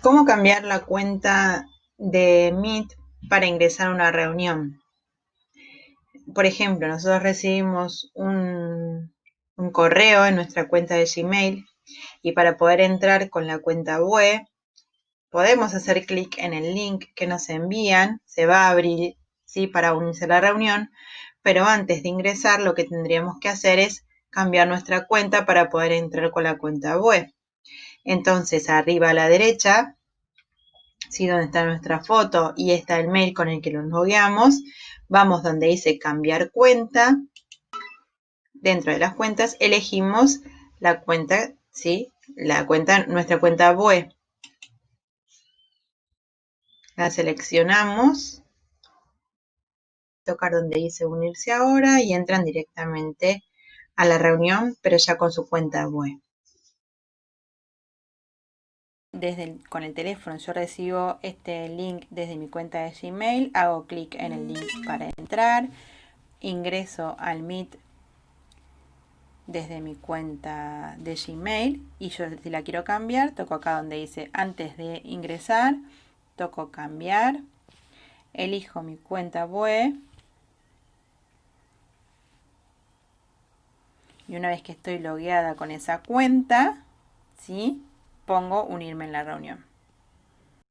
¿Cómo cambiar la cuenta de Meet para ingresar a una reunión? Por ejemplo, nosotros recibimos un, correo en nuestra cuenta de Gmail y para poder entrar con la cuenta web podemos hacer clic en el link que nos envían, se va a abrir ¿sí? para unirse a la reunión, pero antes de ingresar lo que tendríamos que hacer es cambiar nuestra cuenta para poder entrar con la cuenta web. Entonces, arriba a la derecha, ¿sí? donde está nuestra foto y está el mail con el que nos logueamos, vamos donde dice cambiar cuenta. Dentro de las cuentas elegimos la cuenta, ¿sí? La cuenta, nuestra cuenta web. La seleccionamos. Tocar donde dice unirse ahora y entran directamente a la reunión, pero ya con su cuenta web desde con el teléfono yo recibo este link desde mi cuenta de Gmail, hago clic en el link para entrar, ingreso al Meet desde mi cuenta de Gmail y yo si la quiero cambiar, toco acá donde dice antes de ingresar, toco cambiar, elijo mi cuenta web y una vez que estoy logueada con esa cuenta, ¿sí? Pongo unirme en la reunión.